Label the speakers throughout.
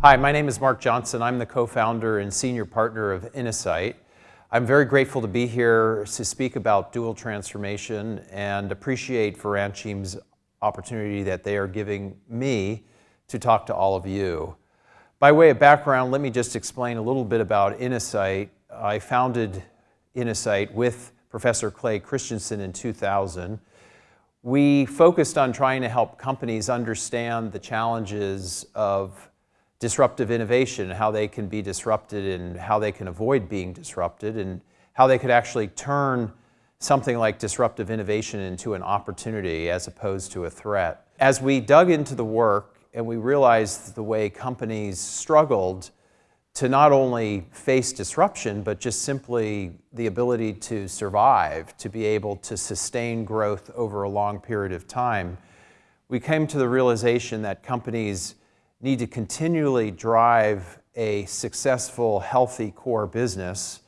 Speaker 1: Hi, my name is Mark Johnson. I'm the co-founder and senior partner of Innosight. I'm very grateful to be here to speak about dual transformation and appreciate Votorantim's opportunity that they are giving me to talk to all of you. By way of background, let me just explain a little bit about Innosight. I founded Innosight with Professor Clay Christensen in 2000. We focused on trying to help companies understand the challenges of disruptive innovation, how they can be disrupted and how they can avoid being disrupted and how they could actually turn something like disruptive innovation into an opportunity as opposed to a threat. As we dug into the work and we realized the way companies struggled to not only face disruption, but just simply the ability to survive, to be able to sustain growth over a long period of time, we came to the realization that companies need to continually drive a successful, healthy core business,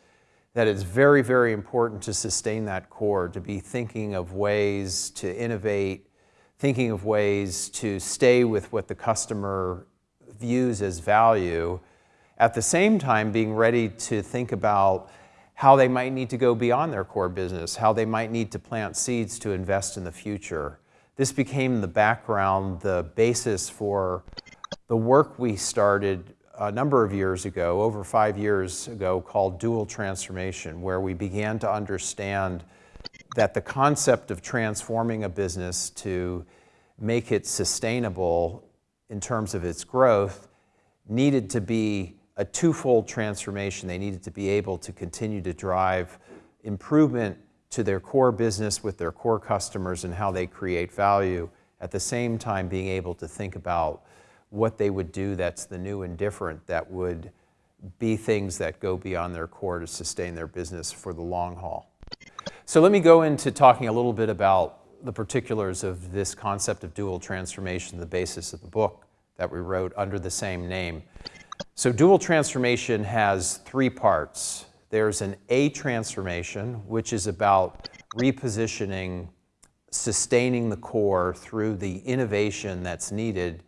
Speaker 1: that it's very, very important to sustain that core, to be thinking of ways to innovate, thinking of ways to stay with what the customer views as value, at the same time, being ready to think about how they might need to go beyond their core business, how they might need to plant seeds to invest in the future. This became the background, the basis for the work we started a number of years ago, over five years ago, called Dual Transformation, where we began to understand that the concept of transforming a business to make it sustainable in terms of its growth needed to be a twofold transformation. They needed to be able to continue to drive improvement to their core business with their core customers and how they create value, at the same time being able to think about what they would do that's the new and different that would be things that go beyond their core to sustain their business for the long haul. So let me go into talking a little bit about the particulars of this concept of dual transformation, the basis of the book that we wrote under the same name. So dual transformation has three parts. There's an A transformation, which is about repositioning, sustaining the core through the innovation that's needed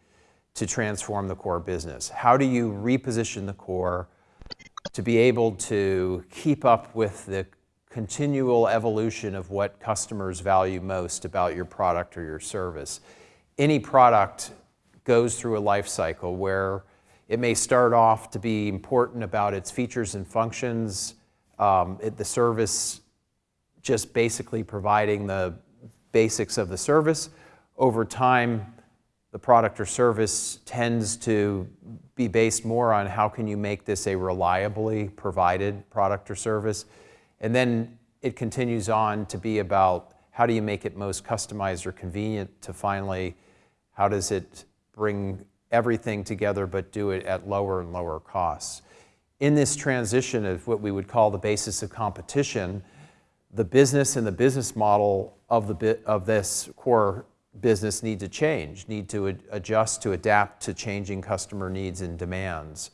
Speaker 1: to transform the core business. How do you reposition the core to be able to keep up with the continual evolution of what customers value most about your product or your service? Any product goes through a life cycle where it may start off to be important about its features and functions, um, it, the service just basically providing the basics of the service. Over time, the product or service tends to be based more on how can you make this a reliably provided product or service. And then it continues on to be about how do you make it most customized or convenient to finally, how does it bring everything together but do it at lower and lower costs. In this transition of what we would call the basis of competition, the business and the business model of, the of this core business need to change, need to ad adjust to adapt to changing customer needs and demands.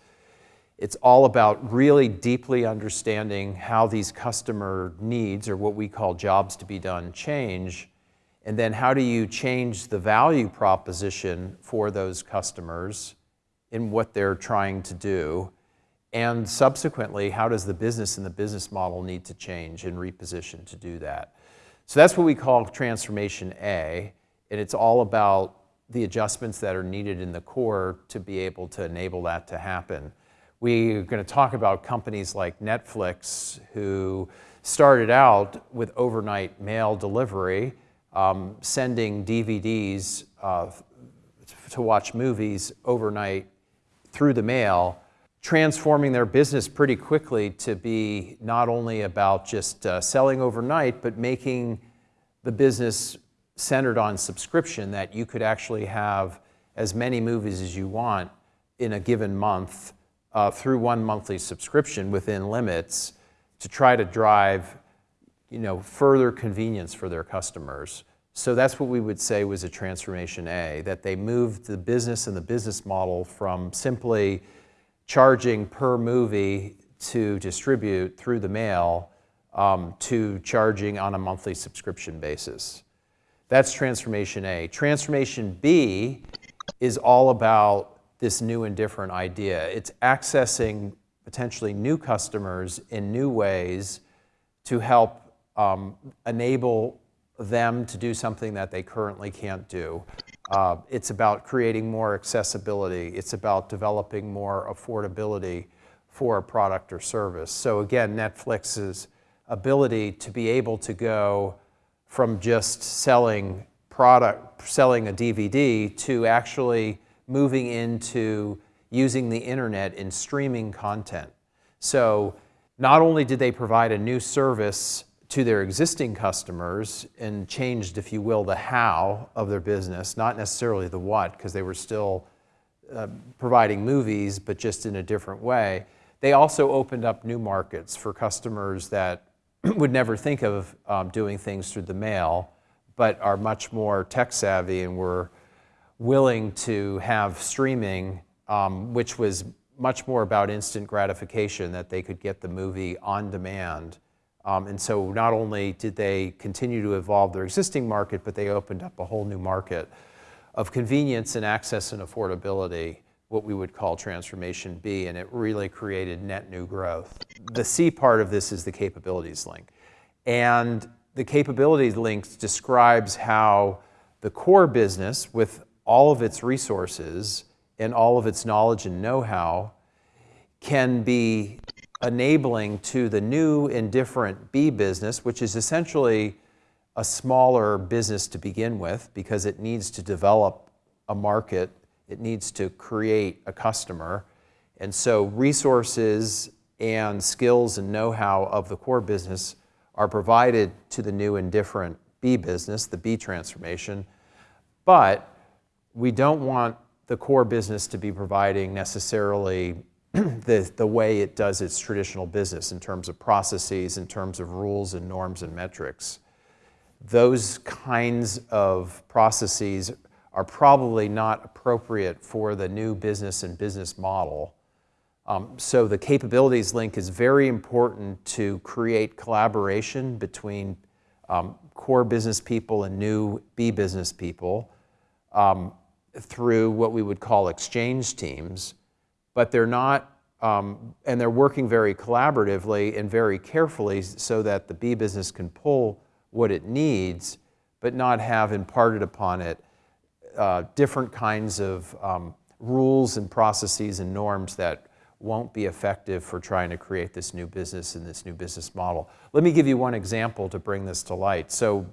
Speaker 1: It's all about really deeply understanding how these customer needs, or what we call jobs to be done, change, and then how do you change the value proposition for those customers in what they're trying to do? And subsequently, how does the business and the business model need to change and reposition to do that? So that's what we call transformation A, and it's all about the adjustments that are needed in the core to be able to enable that to happen. We're going to talk about companies like Netflix who started out with overnight mail delivery, um, sending DVDs uh, to watch movies overnight through the mail, transforming their business pretty quickly to be not only about just uh, selling overnight, but making the business centered on subscription that you could actually have as many movies as you want in a given month uh, through one monthly subscription within limits to try to drive you know, further convenience for their customers. So that's what we would say was a transformation A, that they moved the business and the business model from simply charging per movie to distribute through the mail um, to charging on a monthly subscription basis. That's transformation A. Transformation B is all about this new and different idea. It's accessing potentially new customers in new ways to help um, enable them to do something that they currently can't do. Uh, it's about creating more accessibility. It's about developing more affordability for a product or service. So again, Netflix's ability to be able to go from just selling product, selling a DVD to actually moving into using the internet in streaming content. So not only did they provide a new service to their existing customers and changed, if you will, the how of their business, not necessarily the what, because they were still uh, providing movies, but just in a different way. They also opened up new markets for customers that would never think of um, doing things through the mail, but are much more tech savvy and were willing to have streaming, um, which was much more about instant gratification, that they could get the movie on demand. Um, and so not only did they continue to evolve their existing market, but they opened up a whole new market of convenience and access and affordability, what we would call transformation B, and it really created net new growth. The C part of this is the capabilities link. And the capabilities link describes how the core business with all of its resources and all of its knowledge and know-how can be enabling to the new and different B business, which is essentially a smaller business to begin with because it needs to develop a market, it needs to create a customer. And so resources and skills and know-how of the core business are provided to the new and different B business, the B transformation, but we don't want the core business to be providing necessarily the, the way it does its traditional business in terms of processes, in terms of rules and norms and metrics. Those kinds of processes are probably not appropriate for the new business and business model. Um, so the capabilities link is very important to create collaboration between um, core business people and new B business people. Um, through what we would call exchange teams, but they're not, um, and they're working very collaboratively and very carefully so that the B business can pull what it needs, but not have imparted upon it uh, different kinds of um, rules and processes and norms that won't be effective for trying to create this new business and this new business model. Let me give you one example to bring this to light. So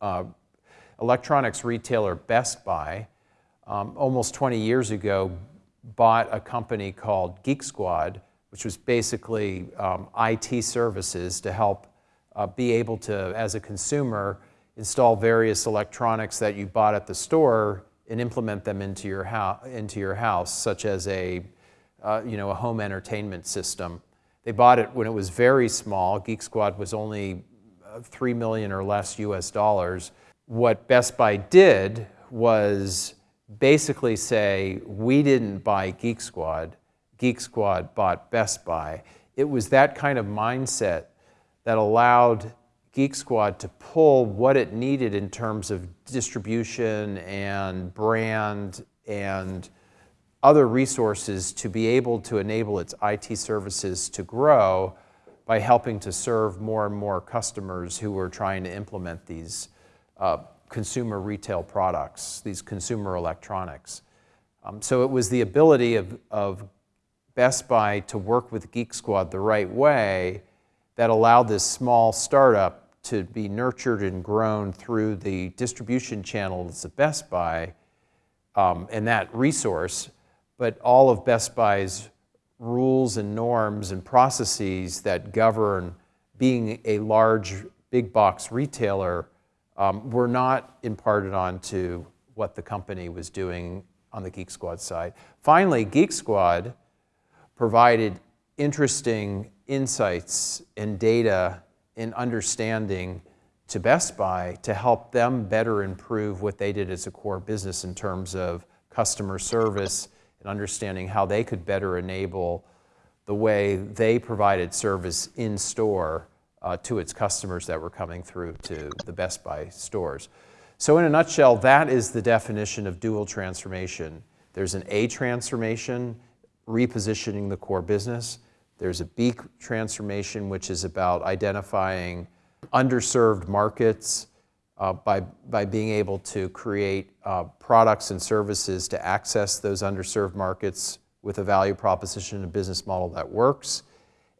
Speaker 1: uh, electronics retailer Best Buy um, almost 20 years ago, bought a company called Geek Squad, which was basically um, IT services to help uh, be able to, as a consumer, install various electronics that you bought at the store and implement them into your, into your house, such as a, uh, you know, a home entertainment system. They bought it when it was very small. Geek Squad was only uh, 3 million or less US dollars. What Best Buy did was basically say, we didn't buy Geek Squad, Geek Squad bought Best Buy. It was that kind of mindset that allowed Geek Squad to pull what it needed in terms of distribution and brand and other resources to be able to enable its IT services to grow by helping to serve more and more customers who were trying to implement these uh, consumer retail products, these consumer electronics. Um, so it was the ability of, of Best Buy to work with Geek Squad the right way that allowed this small startup to be nurtured and grown through the distribution channels of Best Buy um, and that resource, but all of Best Buy's rules and norms and processes that govern being a large big box retailer um, were not imparted onto what the company was doing on the Geek Squad side. Finally, Geek Squad provided interesting insights and data and understanding to Best Buy to help them better improve what they did as a core business in terms of customer service and understanding how they could better enable the way they provided service in store uh, to its customers that were coming through to the Best Buy stores. So in a nutshell, that is the definition of dual transformation. There's an A transformation, repositioning the core business. There's a B transformation, which is about identifying underserved markets uh, by, by being able to create uh, products and services to access those underserved markets with a value proposition and a business model that works.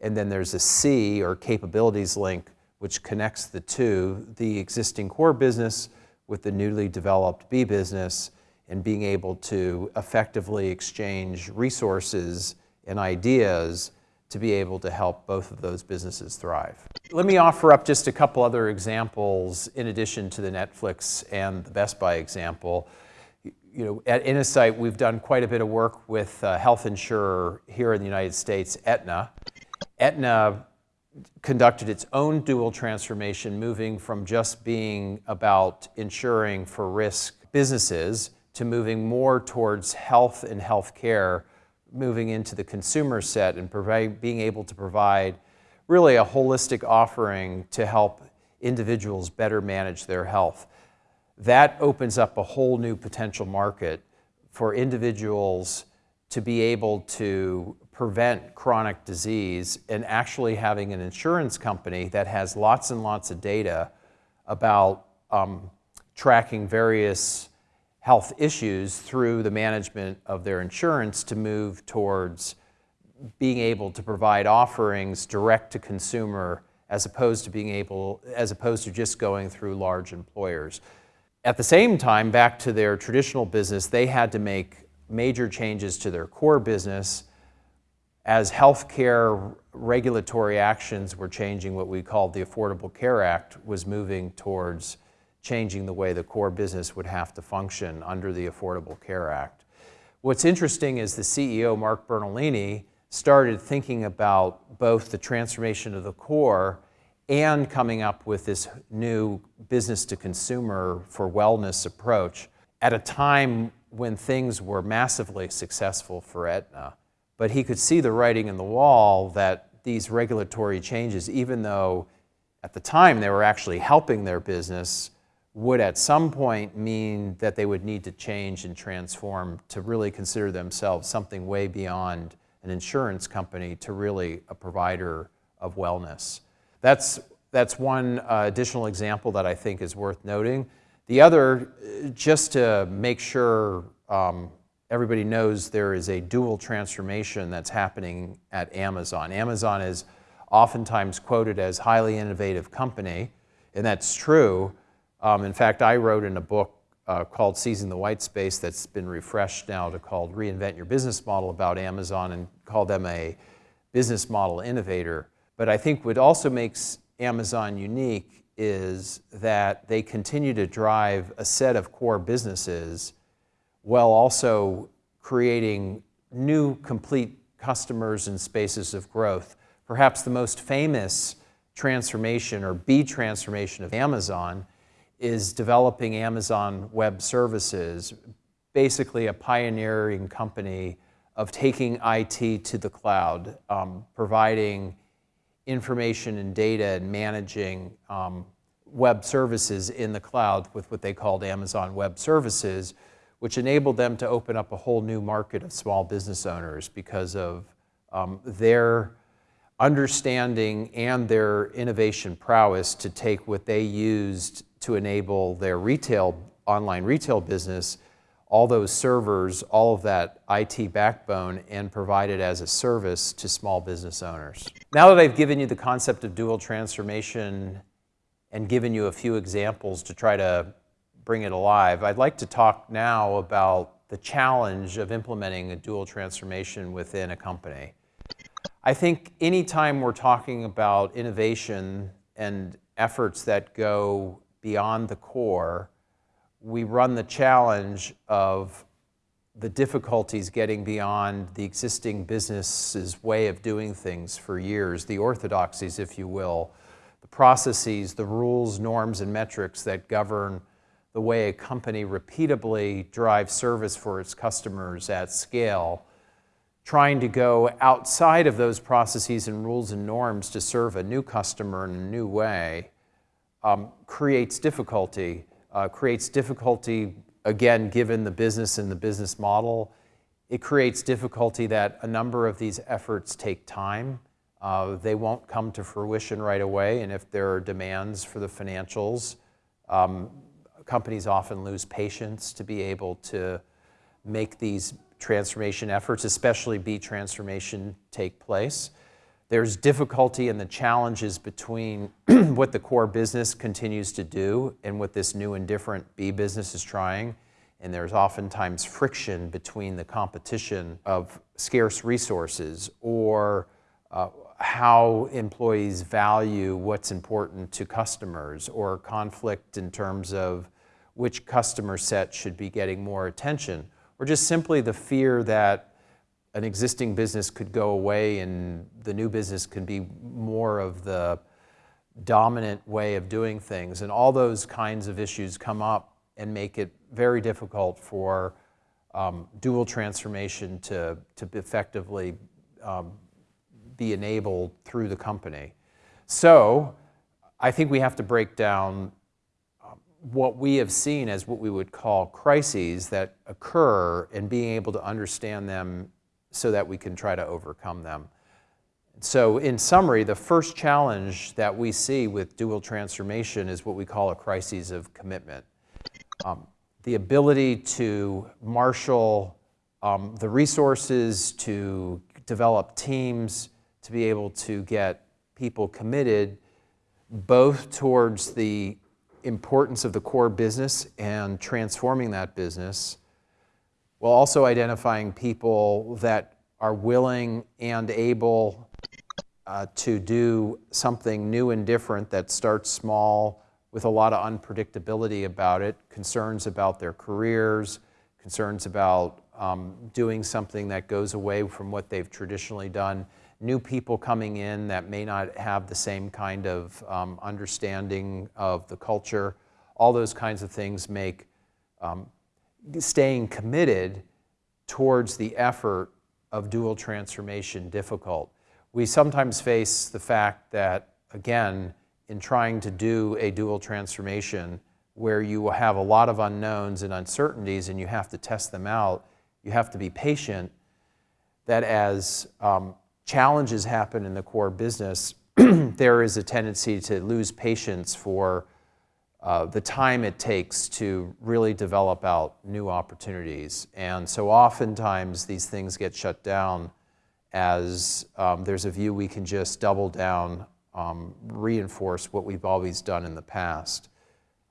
Speaker 1: And then there's a C, or capabilities link, which connects the two, the existing core business with the newly developed B business, and being able to effectively exchange resources and ideas to be able to help both of those businesses thrive. Let me offer up just a couple other examples in addition to the Netflix and the Best Buy example. You know, at Innosight, we've done quite a bit of work with a health insurer here in the United States, Aetna. Aetna conducted its own dual transformation, moving from just being about insuring for risk businesses to moving more towards health and healthcare moving into the consumer set and provide, being able to provide really a holistic offering to help individuals better manage their health. That opens up a whole new potential market for individuals to be able to prevent chronic disease and actually having an insurance company that has lots and lots of data about um, tracking various health issues through the management of their insurance to move towards being able to provide offerings direct to consumer as opposed to being able, as opposed to just going through large employers. At the same time, back to their traditional business, they had to make major changes to their core business as healthcare regulatory actions were changing what we called the Affordable Care Act was moving towards changing the way the core business would have to function under the Affordable Care Act. What's interesting is the CEO, Mark Bertolini, started thinking about both the transformation of the core and coming up with this new business to consumer for wellness approach at a time when things were massively successful for Aetna. But he could see the writing in the wall that these regulatory changes, even though at the time they were actually helping their business, would at some point mean that they would need to change and transform to really consider themselves something way beyond an insurance company to really a provider of wellness. That's, that's one uh, additional example that I think is worth noting. The other, just to make sure um, everybody knows there is a dual transformation that's happening at Amazon. Amazon is oftentimes quoted as highly innovative company, and that's true, um, in fact, I wrote in a book uh, called Seizing the White Space that's been refreshed now to called Reinvent Your Business Model about Amazon and call them a business model innovator. But I think what also makes Amazon unique is that they continue to drive a set of core businesses while also creating new complete customers and spaces of growth. Perhaps the most famous transformation or B transformation of Amazon is developing Amazon Web Services, basically a pioneering company of taking IT to the cloud, um, providing information and data and managing um, web services in the cloud with what they called Amazon Web Services, which enabled them to open up a whole new market of small business owners because of um, their understanding and their innovation prowess to take what they used to enable their retail, online retail business, all those servers, all of that IT backbone, and provide it as a service to small business owners. Now that I've given you the concept of dual transformation and given you a few examples to try to bring it alive, I'd like to talk now about the challenge of implementing a dual transformation within a company. I think anytime we're talking about innovation and efforts that go beyond the core, we run the challenge of the difficulties getting beyond the existing business's way of doing things for years, the orthodoxies, if you will, the processes, the rules, norms, and metrics that govern the way a company repeatably drives service for its customers at scale, trying to go outside of those processes and rules and norms to serve a new customer in a new way um, creates difficulty, uh, creates difficulty, again, given the business and the business model, it creates difficulty that a number of these efforts take time. Uh, they won't come to fruition right away, and if there are demands for the financials, um, companies often lose patience to be able to make these transformation efforts, especially B transformation, take place. There's difficulty in the challenges between what the core business continues to do and what this new and different B business is trying. And there's oftentimes friction between the competition of scarce resources or uh, how employees value what's important to customers or conflict in terms of which customer set should be getting more attention or just simply the fear that an existing business could go away and the new business could be more of the dominant way of doing things. And all those kinds of issues come up and make it very difficult for um, dual transformation to, to effectively um, be enabled through the company. So I think we have to break down um, what we have seen as what we would call crises that occur and being able to understand them so that we can try to overcome them. So in summary, the first challenge that we see with dual transformation is what we call a crisis of commitment. Um, the ability to marshal um, the resources, to develop teams, to be able to get people committed both towards the importance of the core business and transforming that business, while also identifying people that are willing and able uh, to do something new and different that starts small with a lot of unpredictability about it, concerns about their careers, concerns about um, doing something that goes away from what they've traditionally done, new people coming in that may not have the same kind of um, understanding of the culture. All those kinds of things make um, staying committed towards the effort of dual transformation difficult. We sometimes face the fact that, again, in trying to do a dual transformation where you will have a lot of unknowns and uncertainties and you have to test them out, you have to be patient, that as um, challenges happen in the core business, there is a tendency to lose patience for uh, the time it takes to really develop out new opportunities. And so oftentimes these things get shut down as um, there's a view we can just double down, um, reinforce what we've always done in the past.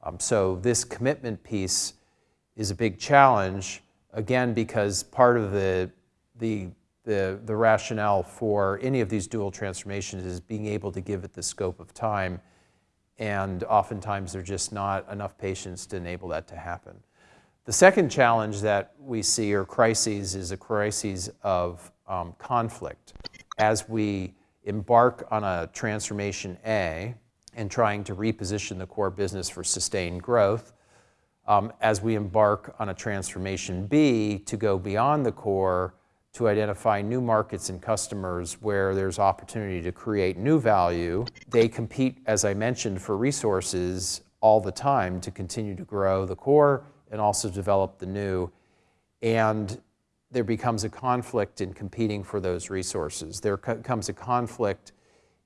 Speaker 1: Um, so this commitment piece is a big challenge, again, because part of the, the, the, the rationale for any of these dual transformations is being able to give it the scope of time and oftentimes there's just not enough patience to enable that to happen. The second challenge that we see, or crises, is a crisis of um, conflict. As we embark on a transformation A and trying to reposition the core business for sustained growth, um, as we embark on a transformation B to go beyond the core to identify new markets and customers where there's opportunity to create new value. They compete, as I mentioned, for resources all the time to continue to grow the core and also develop the new. And there becomes a conflict in competing for those resources. There comes a conflict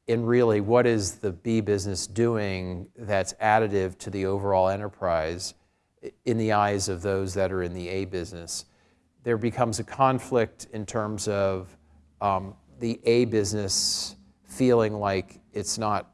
Speaker 1: in really what is the B business doing that's additive to the overall enterprise in the eyes of those that are in the A business there becomes a conflict in terms of um, the A business feeling like it's not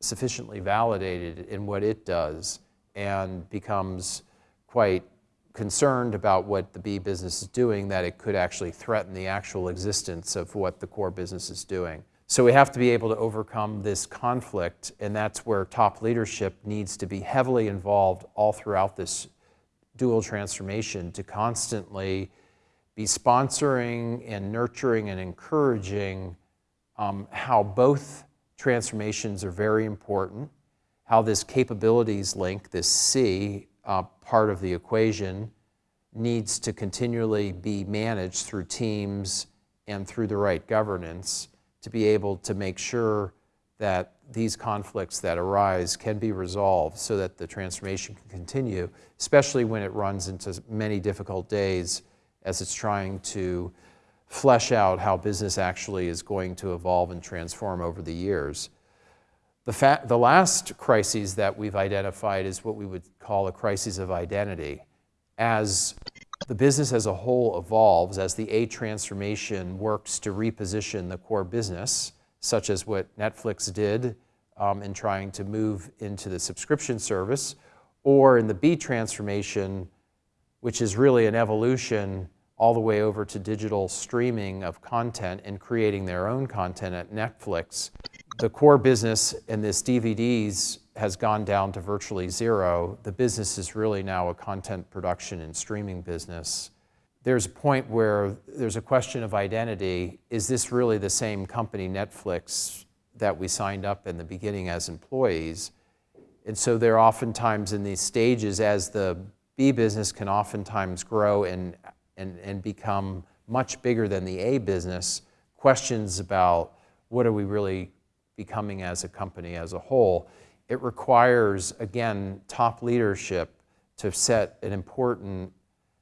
Speaker 1: sufficiently validated in what it does and becomes quite concerned about what the B business is doing, that it could actually threaten the actual existence of what the core business is doing. So we have to be able to overcome this conflict, and that's where top leadership needs to be heavily involved all throughout this dual transformation to constantly be sponsoring and nurturing and encouraging um, how both transformations are very important, how this capabilities link, this C uh, part of the equation, needs to continually be managed through teams and through the right governance to be able to make sure that these conflicts that arise can be resolved so that the transformation can continue, especially when it runs into many difficult days as it's trying to flesh out how business actually is going to evolve and transform over the years. The, the last crisis that we've identified is what we would call a crisis of identity. As the business as a whole evolves, as the A transformation works to reposition the core business, such as what Netflix did um, in trying to move into the subscription service, or in the B transformation, which is really an evolution all the way over to digital streaming of content and creating their own content at Netflix the core business in this DVDs has gone down to virtually zero. The business is really now a content production and streaming business. There's a point where there's a question of identity. Is this really the same company, Netflix, that we signed up in the beginning as employees? And so they're oftentimes in these stages as the B business can oftentimes grow and, and, and become much bigger than the A business, questions about what are we really becoming as a company as a whole. It requires, again, top leadership to set an important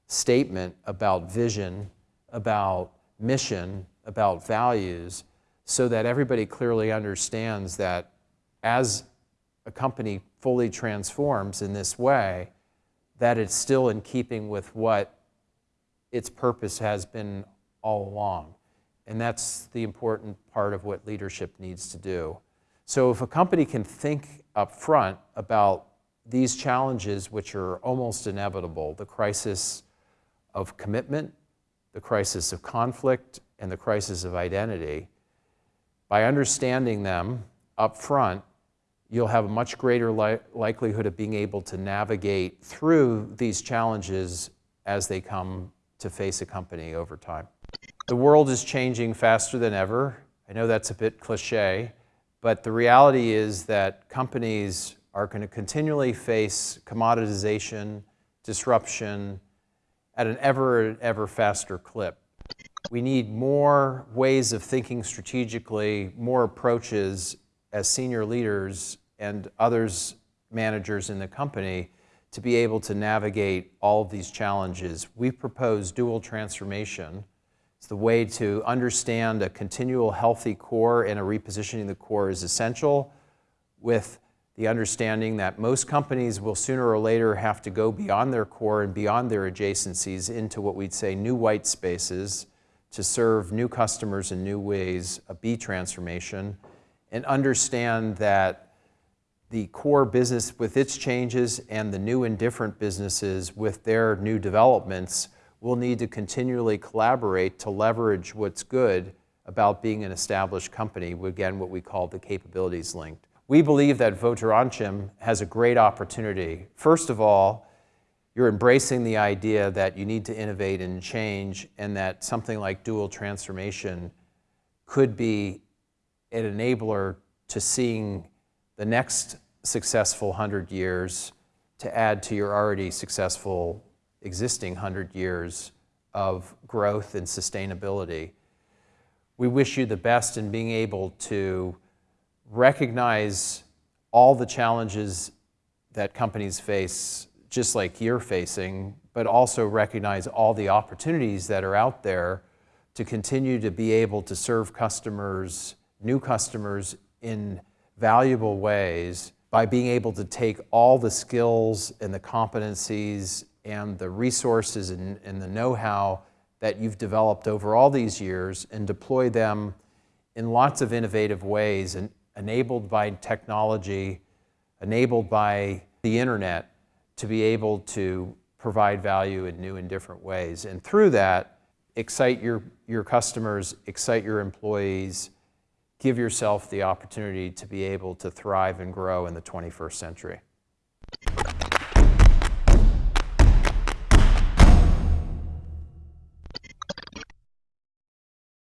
Speaker 1: statement about vision, about mission, about values, so that everybody clearly understands that as a company fully transforms in this way, that it's still in keeping with what its purpose has been all along. And that's the important part of what leadership needs to do. So if a company can think up front about these challenges, which are almost inevitable, the crisis of commitment, the crisis of conflict, and the crisis of identity, by understanding them up front, you'll have a much greater li likelihood of being able to navigate through these challenges as they come to face a company over time. The world is changing faster than ever. I know that's a bit cliche, but the reality is that companies are going to continually face commoditization, disruption at an ever, ever faster clip. We need more ways of thinking strategically, more approaches as senior leaders and others, managers in the company, to be able to navigate all of these challenges. We propose dual transformation, it's the way to understand a continual healthy core and a repositioning the core is essential with the understanding that most companies will sooner or later have to go beyond their core and beyond their adjacencies into what we'd say new white spaces to serve new customers in new ways, a B transformation, and understand that the core business with its changes and the new and different businesses with their new developments we'll need to continually collaborate to leverage what's good about being an established company, again, what we call the capabilities linked. We believe that Votorantim has a great opportunity. First of all, you're embracing the idea that you need to innovate and change and that something like dual transformation could be an enabler to seeing the next successful 100 years to add to your already successful existing 100 years of growth and sustainability. We wish you the best in being able to recognize all the challenges that companies face, just like you're facing, but also recognize all the opportunities that are out there to continue to be able to serve customers, new customers in valuable ways by being able to take all the skills and the competencies and the resources and, and the know-how that you've developed over all these years and deploy them in lots of innovative ways and enabled by technology, enabled by the internet to be able to provide value in new and different ways. And through that, excite your, your customers, excite your employees, give yourself the opportunity to be able to thrive and grow in the 21st century.